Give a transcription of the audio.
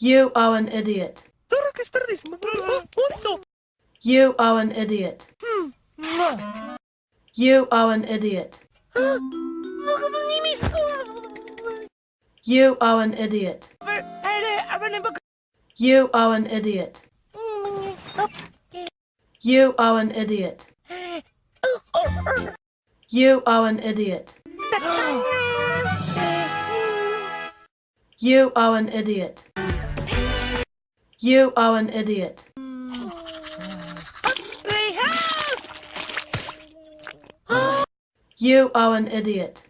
You are an idiot. You are an idiot. You are an idiot. You are an idiot. You are an idiot. You are an idiot. You are an idiot. You are an idiot. You are an idiot. You are an idiot.